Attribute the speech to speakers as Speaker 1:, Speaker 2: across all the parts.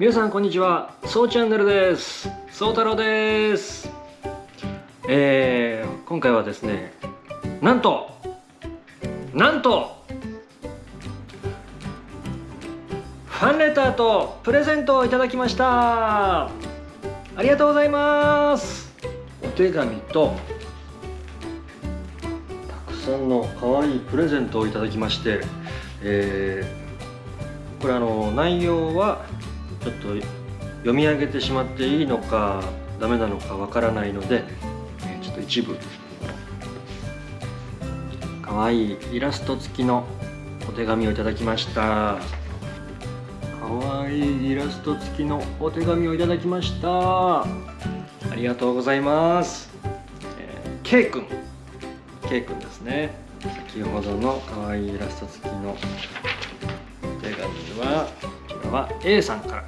Speaker 1: 皆さんこんにちは。そうチャンネルです。そう太郎です。えー、今回はですねなんとなんとファンレターとプレゼントをいただきました。ありがとうございます。お手紙とたくさんの可愛いプレゼントをいただきまして、えーこれあの内容はちょっと読み上げてしまっていいのかダメなのかわからないので、えちょっと一部可愛いいイラスト付きのお手紙をいただきました。可愛いいイラスト付きのお手紙をいただきました。ありがとうございます、えー、K 君。K 君ですね。先ほどの可愛いイラスト付きのお手紙はは A さんから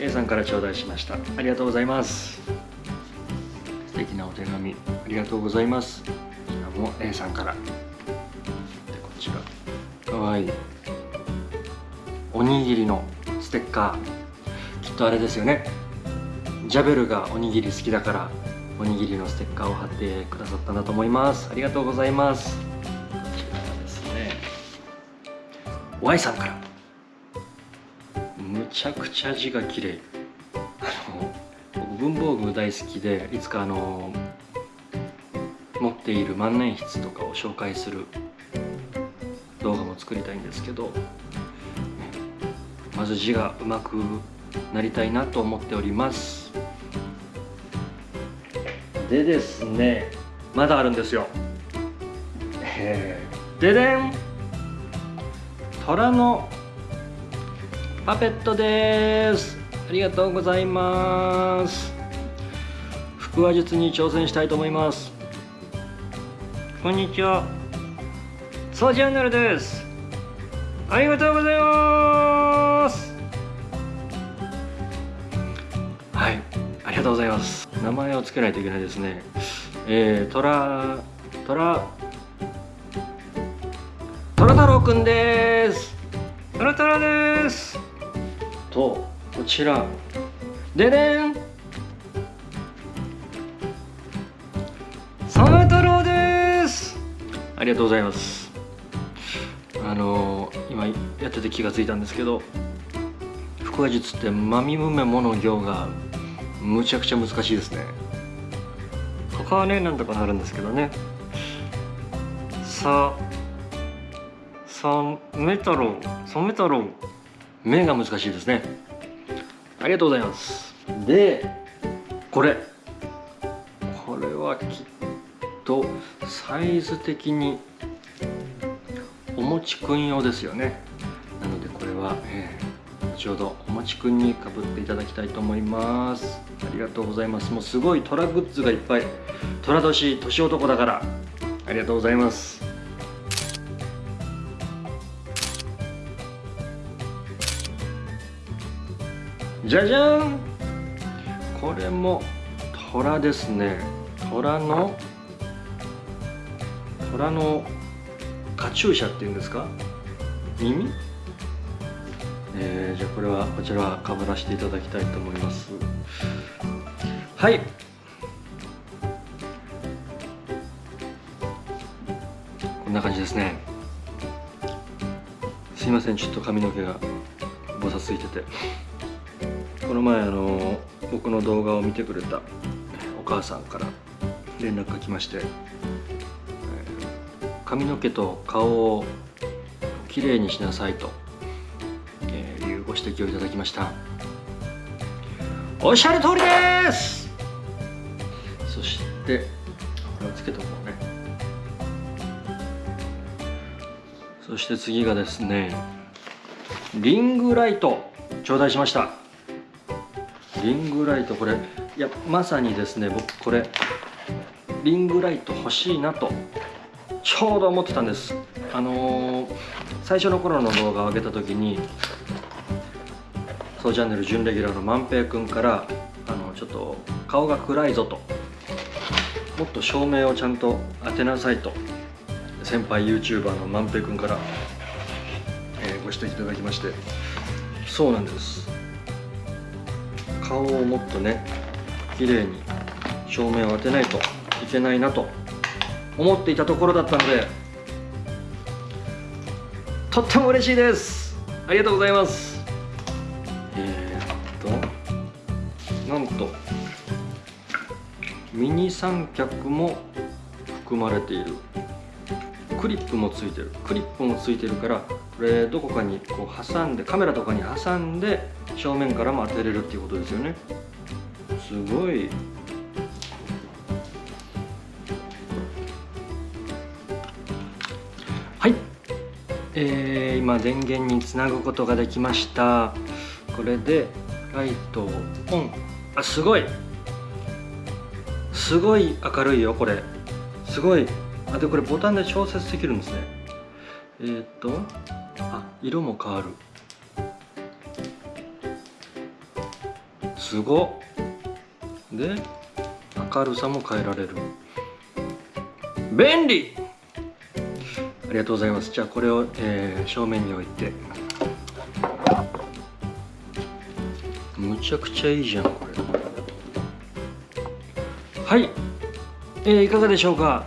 Speaker 1: A さんから頂戴しました。ありがとうございます。素敵なお手紙ありがとうございます。こちらも A さんから。でこちら。かわいい。おにぎりのステッカー。きっとあれですよね。ジャベルがおにぎり好きだからおにぎりのステッカーを貼ってくださったんだと思います。ありがとうございます。こちらですね。Y さんから。ちゃくちゃ字が綺麗。あの文房具大好きでいつかあの持っている万年筆とかを紹介する動画も作りたいんですけどまず字がうまくなりたいなと思っております。でですねまだあるんですよ、ででん虎のパペットです。ありがとうございます。腹話術に挑戦したいと思います。こんにちは。そうチャンネルです。ありがとうございます。はい。ありがとうございます。名前を付けないといけないですね。えー、トラトラトラ太郎くんです。トラトラです。とこちら。ででんサメ太郎です。ありがとうございます。あのー今やってて気がついたんですけど腹話術ってまみむめもの行がむちゃくちゃ難しいですね。他はねなんとかなるんですけどね。さサメ太郎サメ太郎目が難しいですね。ありがとうございます。でこれ。これはきっとサイズ的におもちくん用ですよね。なのでこれは、えー後ほどおもちくんにかぶっていただきたいと思います。ありがとうございます。もうすごい虎グッズがいっぱい虎年年男だから。ありがとうございますじゃじゃん。これも虎ですね。虎の虎のカチューシャっていうんですか？耳？えー、じゃあこれはこちらはかぶらせていただきたいと思います。はい。こんな感じですね。すいません。ちょっと髪の毛がぼさついてて。この前あの僕の動画を見てくれたお母さんから連絡が来まして、髪の毛と顔をきれいにしなさいと、えーいうご指摘をいただきました。おっしゃる通りです！そしてこれをつけとこうね。そして次がですねリングライト頂戴しました。リングライトこれいやまさにですね僕これリングライト欲しいなとちょうど思ってたんです。あのー最初の頃の動画を上げた時にそうチャンネル準レギュラーの万平君からあのちょっと顔が暗いぞと。もっと照明をちゃんと当てなさいと。先輩 YouTuber の万平君から、えーご指摘いただきまして。そうなんです。顔をもっとね綺麗に照明を当てないといけないなと思っていたところだったのでとっても嬉しいです。ありがとうございます。え、っとなんとミニ三脚も含まれている。クリップもついてる。クリップもついてるからこれどこかにこう挟んでカメラとかに挟んで正面からも当てれるっていうことですよね。すごい。はい。えー、今電源につなぐことができました。これでライトをオン。あすごい。すごい明るいよこれ。すごい。あでこれボタンで調節できるんですね。えー、っとあ色も変わる。すごで明るさも変えられる。便利。ありがとうございます。じゃあこれを、えー、正面に置いて。むちゃくちゃいいじゃんこれ。はい、えー、いかがでしょうか？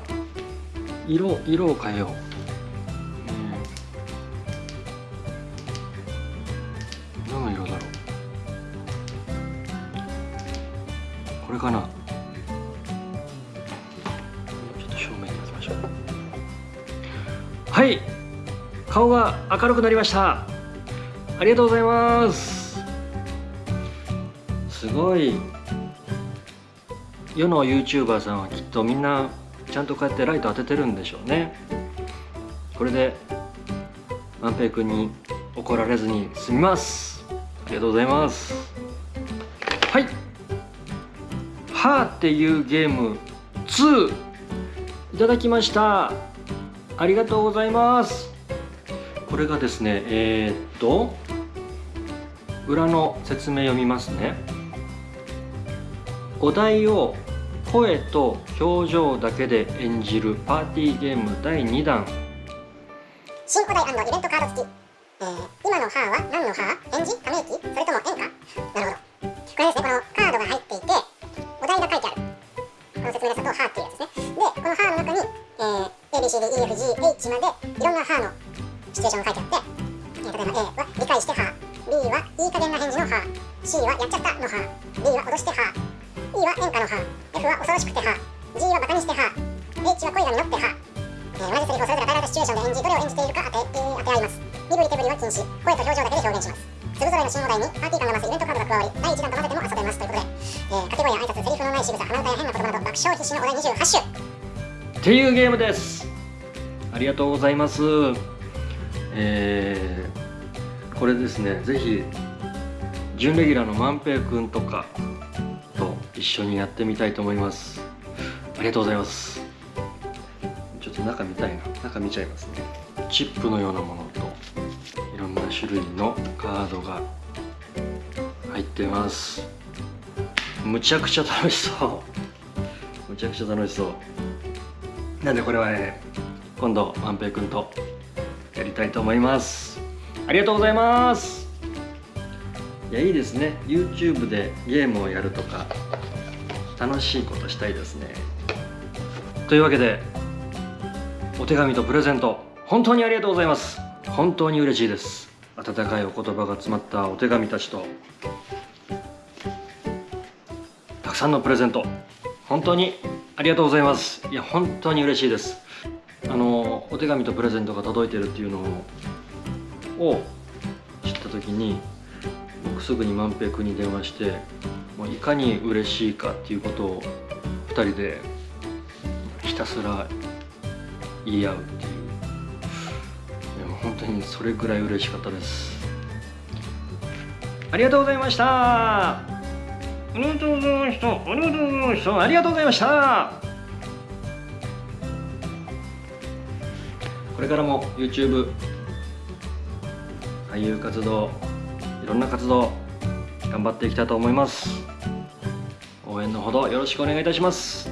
Speaker 1: 色色を変えよう、れかな。ちょっと正面に置きましょう。はい。顔が明るくなりました。ありがとうございます。すごい。世の YouTuber さんはきっとみんなちゃんとこうやってライト当ててるんでしょうね。これで万平君に怒られずに済みます。ありがとうございます。はーっていうゲーム2いただきました。ありがとうございます。これがですねえー、っと裏の説明読みますね。お題を声と表情だけで演じるパーティーゲーム第2弾。
Speaker 2: 新お題イベントカード付き、えー、今の「は」は何の「は」返事ため息？それとも演歌？なるほど。これですね。このカードが入っていて ABCDEFGH までいろんな「は」のシチュエーションが書いてあって、えー、例えば A は理解して「は」B はいい加減な返事の「は」C はやっちゃったの「は」D は脅して「は」E は演歌の「は」F は恐ろしくて「は」G はバカにして「は」H は恋が実って「は」えー、同じセリフをそれぞれ与えられたシチュエーションで演じどれを演じているか当て,、えー、当て合います身振り手振りは禁止声と表情だけで表現しますそれぞれの新お題にパーティー感が増すイベントカードが加わり第1弾と混ぜても遊べますということで、えー、掛け声や挨拶セリフのない仕草鼻歌や変な言葉など爆笑必至のお題28種
Speaker 1: っていうゲームですありがとうございます。えー、これですねぜひ準レギュラーの万平くんとかと一緒にやってみたいと思います。ありがとうございます。ちょっと中見たいな。中見ちゃいますね。チップのようなものといろんな種類のカードが入ってます。むちゃくちゃ楽しそう。むちゃくちゃ楽しそう。なんでこれはね今度万平くんとやりたいと思います。ありがとうございます。いやいいですね。YouTube でゲームをやるとか楽しいことしたいですね。というわけでお手紙とプレゼント本当にありがとうございます。本当に嬉しいです。温かいお言葉が詰まったお手紙たちとたくさんのプレゼント本当にありがとうございます。いや本当に嬉しいです。あのお手紙とプレゼントが届いてるっていうのを知った時に僕すぐに万平君に電話してもういかに嬉しいかっていうことを2人でひたすら言い合うっていう。でも本当にそれぐらい嬉しかったです。ありがとうございました。ありがとうございましたありがとうございましたありがとうございました。これからも YouTube 俳優活動いろんな活動頑張っていきたいと思います。応援のほどよろしくお願いいたします、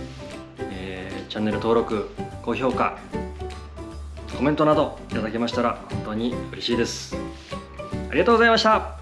Speaker 1: えー、チャンネル登録高評価コメントなどいただけましたら本当に嬉しいです。ありがとうございました。